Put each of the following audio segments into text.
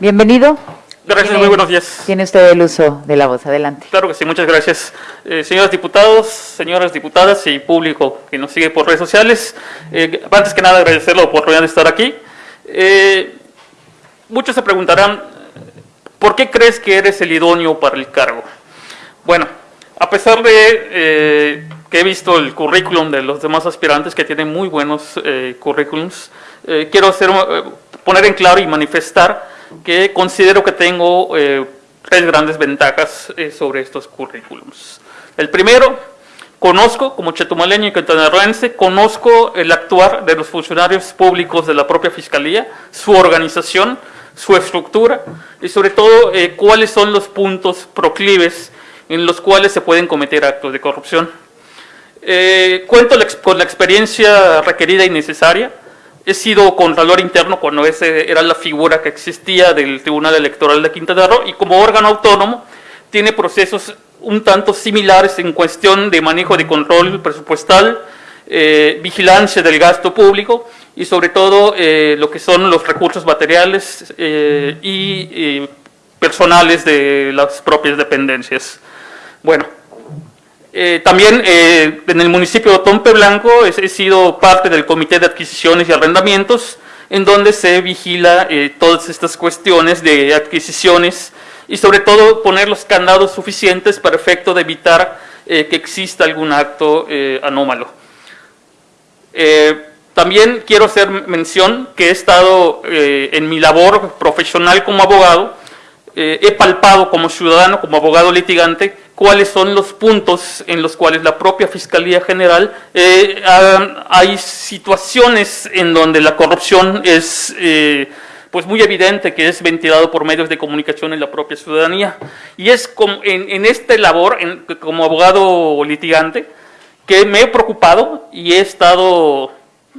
Bienvenido. Gracias, Tiene- muy buenos días. Tiene usted el uso de la voz. Adelante. Claro que sí, muchas gracias. Eh, señores diputados, señoras diputadas y público que nos sigue por redes sociales, eh, antes que nada agradecer la oportunidad de estar aquí. Eh, muchos se preguntarán, ¿por qué crees que eres el idóneo para el cargo? Bueno, a pesar de eh, que he visto el currículum de los demás aspirantes que tienen muy buenos eh, currículums, eh, quiero hacer, poner en claro y manifestar que considero que tengo eh, tres grandes ventajas eh, sobre estos currículums. El primero, conozco, como chetumaleño y quintanarroense, conozco el actuar de los funcionarios públicos de la propia Fiscalía, su organización, su estructura y sobre todo eh, cuáles son los puntos proclives en los cuales se pueden cometer actos de corrupción. Eh, cuento la con la experiencia requerida y necesaria. He sido contralor interno cuando ese era la figura que existía del Tribunal Electoral de Quintana Roo y como órgano autónomo tiene procesos un tanto similares en cuestión de manejo de control presupuestal, eh, vigilancia del gasto público y sobre todo eh, lo que son los recursos materiales eh, y personales de las propias dependencias. Bueno, eh, también eh, en el municipio de Tompe Blanco he, sido parte del Comité de Adquisiciones y Arrendamientos, en donde se vigila eh, todas estas cuestiones de adquisiciones y sobre todo poner los candados suficientes para efecto de evitar que exista algún acto anómalo. También quiero hacer mención que he estado en mi labor profesional como abogado, he palpado como ciudadano, como abogado litigante, cuáles son los puntos en los cuales la propia Fiscalía General eh, ha- hay situaciones en donde la corrupción es eh, pues muy evidente que es ventilado por medios de comunicación en la propia ciudadanía. Y es como en, en este labor, como abogado litigante, que me he preocupado y he estado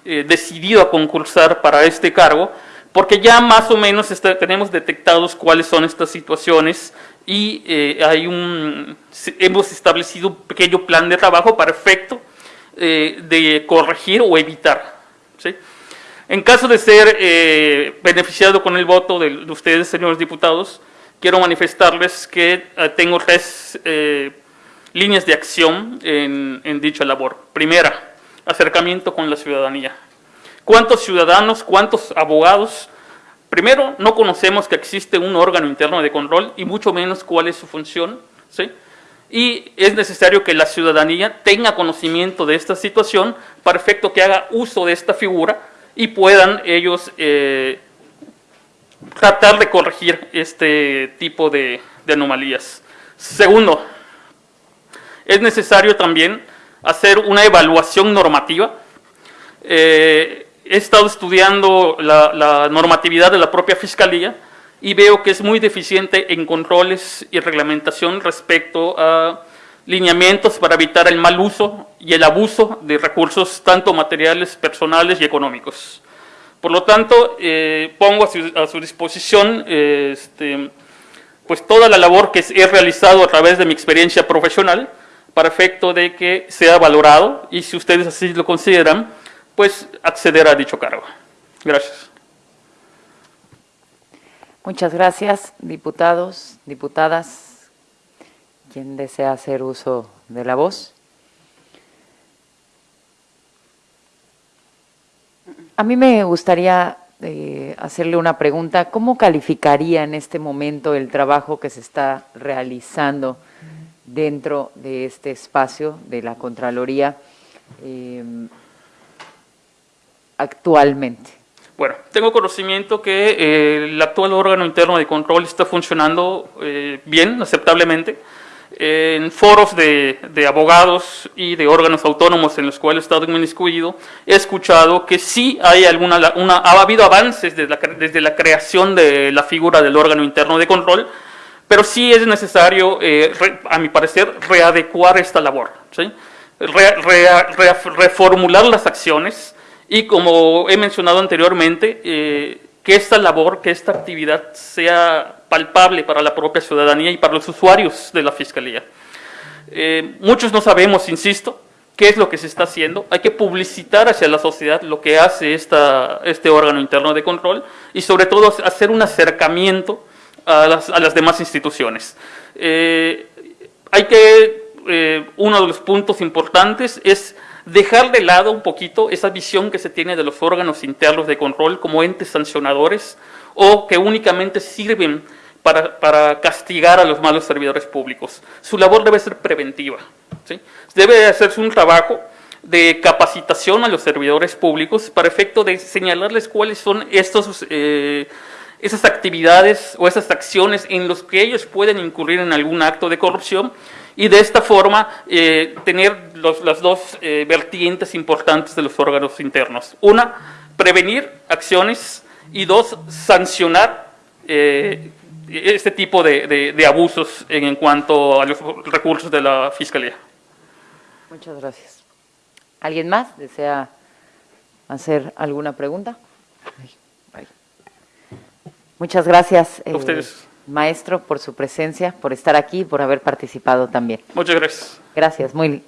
eh, decidido a concursar para este cargo, porque ya más o menos tenemos detectados cuáles son estas situaciones y eh, hay un, hemos establecido un pequeño plan de trabajo para efecto eh, de corregir o evitar. ¿sí? En caso de ser eh, beneficiado con el voto de, de ustedes, señores diputados, quiero manifestarles que tengo tres líneas de acción en, en dicha labor. Primera, acercamiento con la ciudadanía. ¿Cuántos ciudadanos, cuántos abogados? Primero, no conocemos que existe un órgano interno de control y mucho menos cuál es su función. ¿sí? Y es necesario que la ciudadanía tenga conocimiento de esta situación para efecto que haga uso de esta figura y puedan ellos eh, tratar de corregir este tipo de, anomalías. Segundo, es necesario también hacer una evaluación normativa. Eh, he estado estudiando la, la normatividad de la propia Fiscalía y veo que es muy deficiente en controles y reglamentación respecto a lineamientos para evitar el mal uso y el abuso de recursos tanto materiales, personales y económicos. Por lo tanto, eh, pongo a su, a su disposición eh, este, pues toda la labor que he realizado a través de mi experiencia profesional para efecto de que sea valorado y si ustedes así lo consideran, pues acceder a dicho cargo. Gracias. Muchas gracias, diputados, diputadas. ¿Quién desea hacer uso de la voz? A mí me gustaría eh, hacerle una pregunta. ¿Cómo calificaría en este momento el trabajo que se está realizando dentro de este espacio de la Contraloría eh, actualmente? Bueno, tengo conocimiento que eh, el actual órgano interno de control está funcionando eh, bien, aceptablemente. En foros de, abogados y de órganos autónomos en los cuales he estado inmiscuido, he escuchado que sí hay alguna, ha habido avances desde la, creación de la figura del órgano interno de control, pero sí es necesario, eh, a mi parecer, readecuar esta labor, reformular las acciones y como he mencionado anteriormente, eh, que esta labor, que esta actividad sea palpable para la propia ciudadanía y para los usuarios de la Fiscalía. Eh, muchos no sabemos, insisto, qué es lo que se está haciendo, hay que publicitar hacia la sociedad lo que hace esta, este órgano interno de control y sobre todo hacer un acercamiento a las, a las demás instituciones. Eh, hay que, uno de los puntos importantes es dejar de lado un poquito esa visión que se tiene de los órganos internos de control como entes sancionadores o que únicamente sirven para, para castigar a los malos servidores públicos. Su labor debe ser preventiva. ¿sí? Debe hacerse un trabajo de capacitación a los servidores públicos para efecto de señalarles cuáles son estos, eh, esas actividades o esas acciones en los que ellos pueden incurrir en algún acto de corrupción y de esta forma eh, tener las dos eh, vertientes importantes de los órganos internos. Una, prevenir acciones y dos, sancionar eh, este tipo de, de- abusos en, cuanto a los recursos de la Fiscalía. Muchas gracias. ¿Alguien más desea hacer alguna pregunta? Muchas gracias, eh, ustedes. maestro, por su presencia, por estar aquí, por haber participado también. Muchas gracias. Gracias, muy, muy